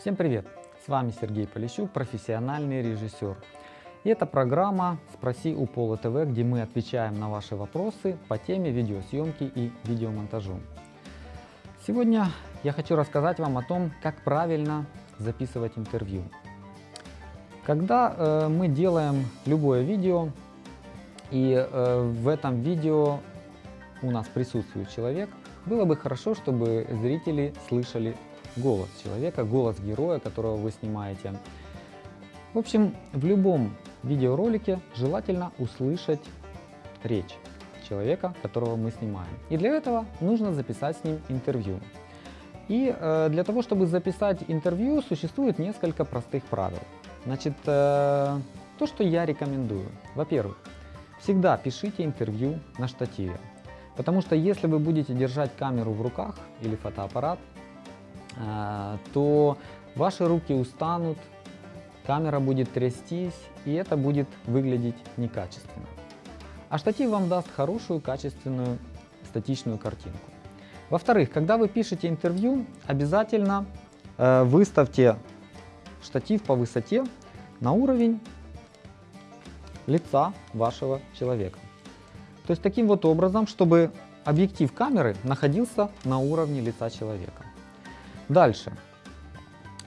Всем привет! С вами Сергей Полищук, профессиональный режиссер. И это программа «Спроси у Пола ТВ», где мы отвечаем на ваши вопросы по теме видеосъемки и видеомонтажу. Сегодня я хочу рассказать вам о том, как правильно записывать интервью. Когда э, мы делаем любое видео, и э, в этом видео у нас присутствует человек, было бы хорошо, чтобы зрители слышали голос человека, голос героя, которого вы снимаете. В общем, в любом видеоролике желательно услышать речь человека, которого мы снимаем. И для этого нужно записать с ним интервью. И э, для того, чтобы записать интервью, существует несколько простых правил. Значит, э, то, что я рекомендую. Во-первых, всегда пишите интервью на штативе. Потому что если вы будете держать камеру в руках или фотоаппарат, то ваши руки устанут, камера будет трястись, и это будет выглядеть некачественно. А штатив вам даст хорошую, качественную, статичную картинку. Во-вторых, когда вы пишете интервью, обязательно э, выставьте штатив по высоте на уровень лица вашего человека. То есть таким вот образом, чтобы объектив камеры находился на уровне лица человека. Дальше.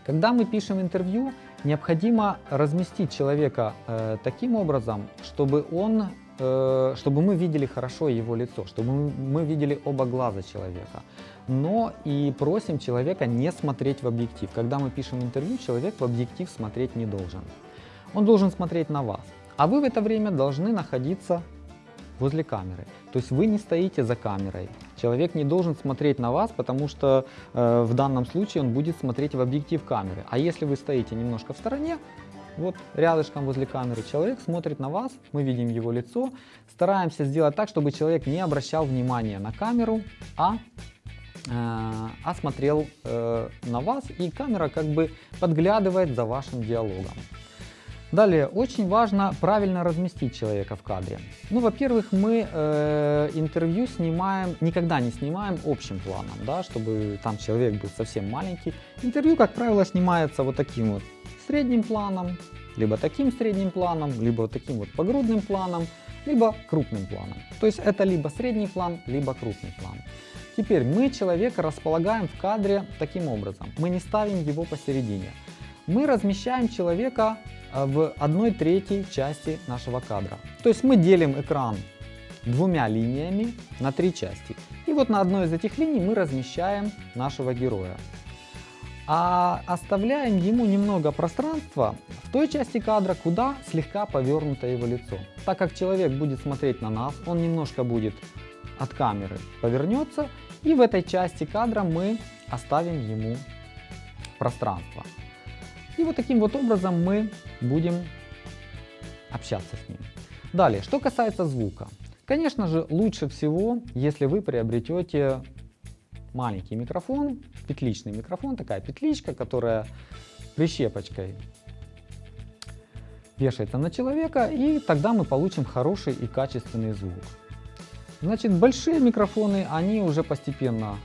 Когда мы пишем интервью, необходимо разместить человека э, таким образом, чтобы он э, чтобы мы видели хорошо его лицо, чтобы мы, видели оба глаза человека. Но и просим человека не смотреть в объектив. Когда мы пишем интервью, человек в объектив смотреть не должен. Он должен смотреть на вас. А вы в это время должны находиться возле камеры. То есть вы не стоите за камерой. Человек не должен смотреть на вас, потому что э, в данном случае он будет смотреть в объектив камеры. А если вы стоите немножко в стороне, вот рядышком возле камеры человек смотрит на вас, мы видим его лицо. Стараемся сделать так, чтобы человек не обращал внимания на камеру, а, э, а смотрел э, на вас, и камера как бы подглядывает за вашим диалогом. Далее, очень важно правильно разместить человека в кадре. Ну, во-первых, мы э, интервью снимаем, никогда не снимаем общим планом, да, чтобы там человек был совсем маленький. Интервью, как правило, снимается вот таким вот средним планом, либо таким средним планом, либо вот таким вот погрудным планом, либо крупным планом. То есть это либо средний план, либо крупный план. Теперь мы человека располагаем в кадре таким образом. Мы не ставим его посередине. Мы размещаем человека Э, в одной третьей части нашего кадра. То есть мы делим экран двумя линиями на три части. И вот на одной из этих линий мы размещаем нашего героя. А оставляем ему немного пространства в той части кадра, куда слегка повернуто его лицо. Так как человек будет смотреть на нас, он немножко будет от камеры повернется, и в этой части кадра мы оставим ему пространство. И вот таким вот образом мы будем общаться с ним. Далее, что касается звука. Конечно же, лучше всего, если вы приобретете маленький микрофон, петличный микрофон, такая петличка, которая прищепочкой вешается на человека, и тогда мы получим хороший и качественный звук. Значит, большие микрофоны, они уже постепенно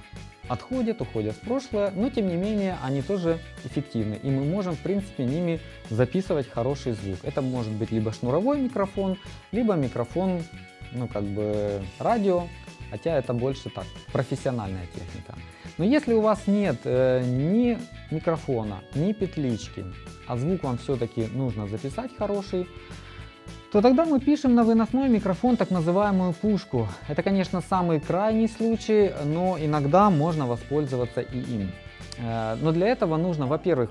отходят, уходят в прошлое, но тем не менее они тоже эффективны. И мы можем, в принципе, ними записывать хороший звук. Это может быть либо шнуровой микрофон, либо микрофон, ну как бы радио, хотя это больше так, профессиональная техника. Но если у вас нет э, ни микрофона, ни петлички, а звук вам все-таки нужно записать хороший, то тогда мы пишем на выносной микрофон так называемую пушку. Это, конечно, самый крайний случай, но иногда можно воспользоваться и им. Э, но для этого нужно, во-первых,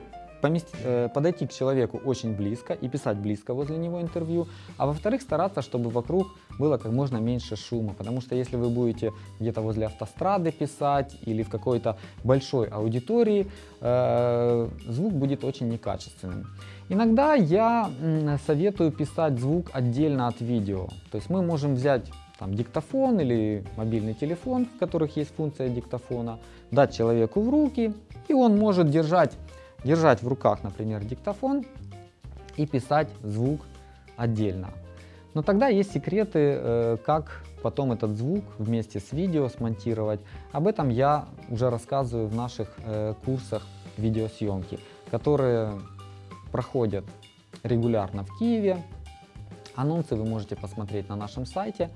э, подойти к человеку очень близко и писать близко возле него интервью, а во-вторых, стараться, чтобы вокруг было как можно меньше шума, потому что если вы будете где-то возле автострады писать или в какой-то большой аудитории, э, звук будет очень некачественным. Иногда я советую писать звук отдельно от видео. То есть мы можем взять там, диктофон или мобильный телефон, в которых есть функция диктофона, дать человеку в руки, и он может держать, держать в руках, например, диктофон и писать звук отдельно. Но тогда есть секреты, э, как потом этот звук вместе с видео смонтировать. Об этом я уже рассказываю в наших э, курсах видеосъемки. которые проходят регулярно в Киеве. Анонсы вы можете посмотреть на нашем сайте.